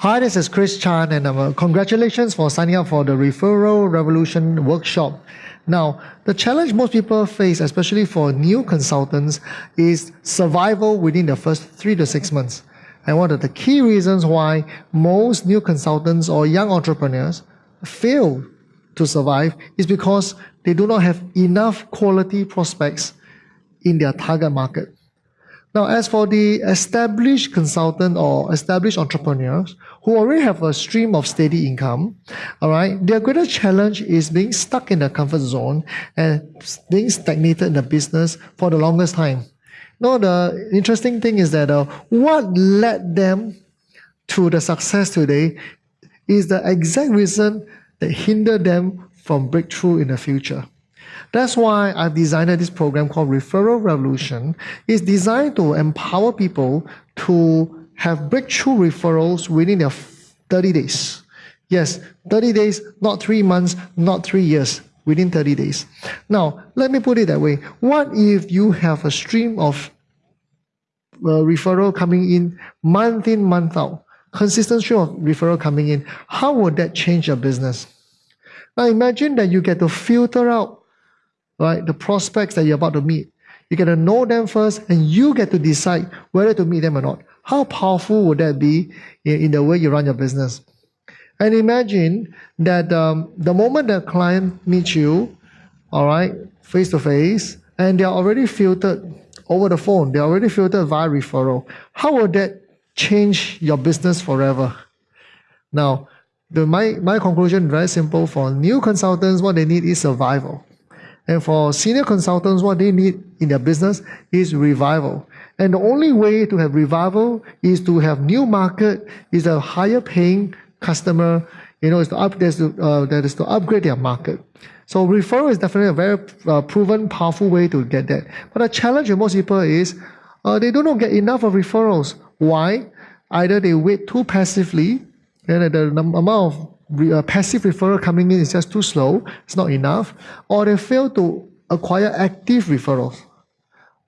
Hi, this is Chris Chan, and uh, congratulations for signing up for the Referral Revolution workshop. Now, the challenge most people face, especially for new consultants, is survival within the first three to six months. And one of the key reasons why most new consultants or young entrepreneurs fail to survive is because they do not have enough quality prospects in their target market. Now, as for the established consultant or established entrepreneurs who already have a stream of steady income, all right, their greatest challenge is being stuck in the comfort zone and being stagnated in the business for the longest time. Now, the interesting thing is that uh, what led them to the success today is the exact reason that hindered them from breakthrough in the future. That's why I've designed this program called Referral Revolution. It's designed to empower people to have breakthrough referrals within their 30 days. Yes, 30 days, not three months, not three years, within 30 days. Now, let me put it that way. What if you have a stream of uh, referral coming in month in, month out? Consistent stream of referral coming in. How would that change your business? Now imagine that you get to filter out right? The prospects that you're about to meet. You get to know them first and you get to decide whether to meet them or not. How powerful would that be in, in the way you run your business? And imagine that um, the moment the client meets you, all right, face to face, and they're already filtered over the phone, they're already filtered via referral. How would that change your business forever? Now, the, my, my conclusion very simple for new consultants, what they need is survival. And for senior consultants, what they need in their business is revival. And the only way to have revival is to have new market, is a higher paying customer, you know, is to up, to, uh, that is to upgrade their market. So referral is definitely a very uh, proven, powerful way to get that. But the challenge with most people is uh, they do not get enough of referrals. Why? Either they wait too passively, and the amount of uh, passive referral coming in is just too slow, it's not enough, or they fail to acquire active referrals,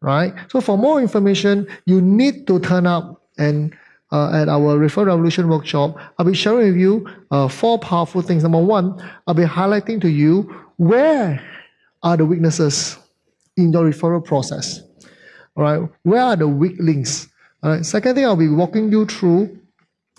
right? So for more information, you need to turn up and uh, at our Referral Revolution workshop, I'll be sharing with you uh, four powerful things. Number one, I'll be highlighting to you where are the weaknesses in your referral process. All right, where are the weak links? All right. Second thing, I'll be walking you through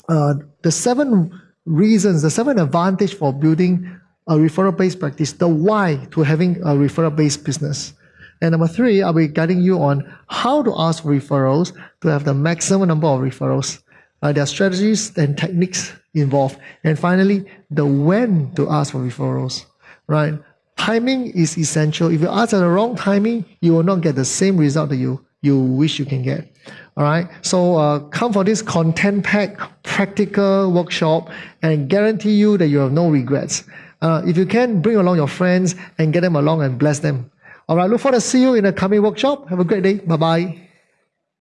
uh, the seven reasons, the seven advantage for building a referral-based practice, the why to having a referral-based business. And number three, I'll be guiding you on how to ask for referrals to have the maximum number of referrals. Uh, there are strategies and techniques involved. And finally, the when to ask for referrals, right? Timing is essential. If you ask at the wrong timing, you will not get the same result that you, you wish you can get. All right. So uh, come for this content pack practical workshop and guarantee you that you have no regrets. Uh, if you can, bring along your friends and get them along and bless them. All right. Look forward to see you in the coming workshop. Have a great day. Bye bye.